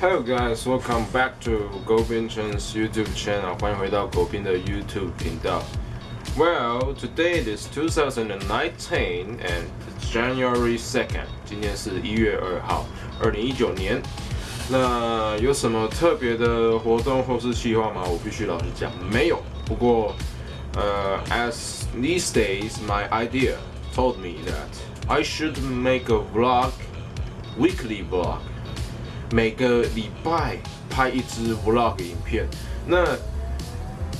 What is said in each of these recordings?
Hello guys, welcome back to 狗斌 Chen's YouTube channel. 欢迎回到狗斌的 YouTube 频道。Well, today is 2019 and it's January 2nd. 今天是一月二号，二零一九年。 那有什么特别的活动或是计划吗？我必须老实讲，没有。不过，呃，as these days, my idea told me that I should make a vlog, weekly vlog. 每个礼拜拍一支 vlog 影片，那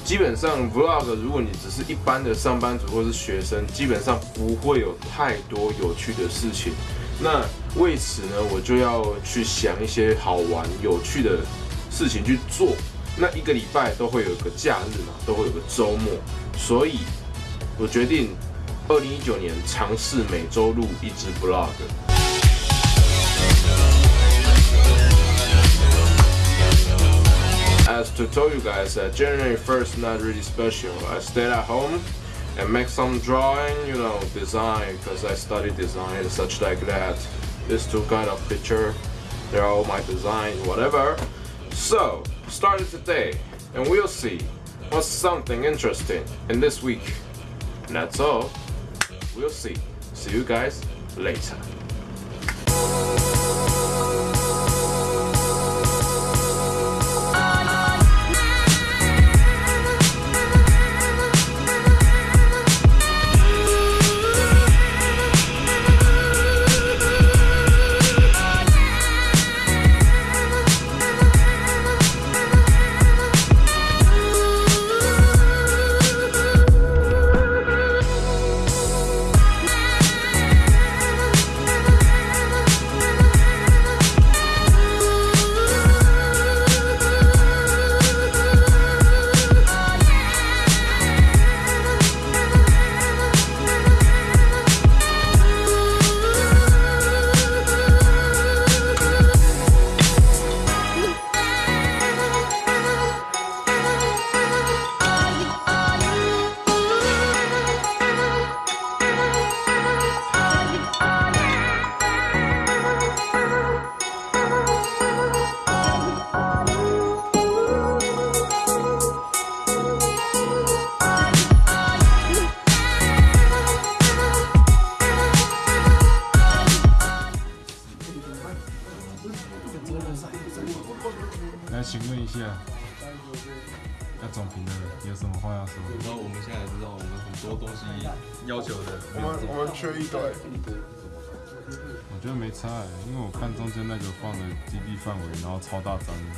基本上 vlog 如果你只是一般的上班族或是学生，基本上不会有太多有趣的事情。那为此呢，我就要去想一些好玩有趣的事情去做。那一个礼拜都会有个假日嘛，都会有个周末，所以我决定二零一九年尝试每周录一支 vlog。As to tell you guys that January 1st not really special. I stayed at home and make some drawing, you know, design because I study design and such like that. This two kind of picture, they're all my design, whatever. So, started today and we'll see what's something interesting in this week. And that's all. We'll see. See you guys later. 来，请问一下，那总评的有什么话要说？然后我们现在知道，我们很多东西要求的。我们我们缺一堆。我觉得没差，因为我看中间那个放的基地范围，然后超大张的。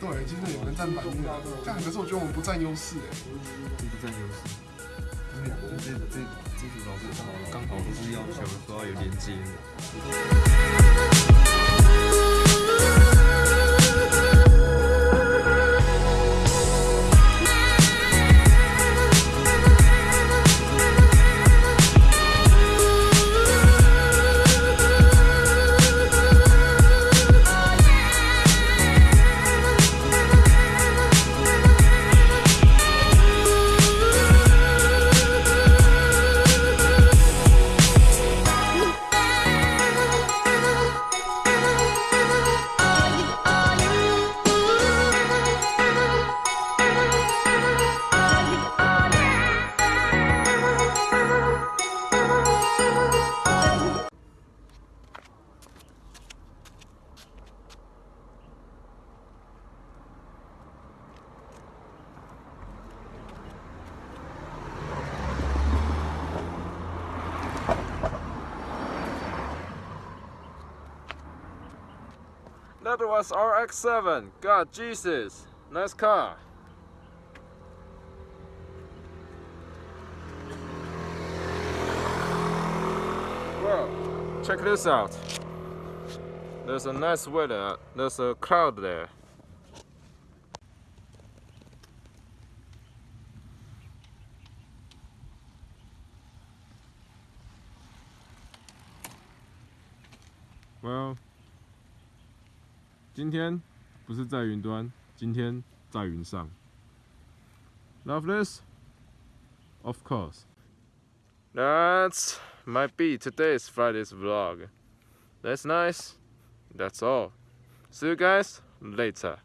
对，其实有人占板面，但可是我觉得我们不占优势哎。不占优势。因这这。基础，刚好就是要求说要有连接。That was RX-7. God, Jesus. Nice car. Well, check this out. There's a nice weather. There's a cloud there. Well, 今天不是在云端，今天在云上。 Love this? Of course. That's might be today's Friday's vlog. That's nice. That's all. See you guys later.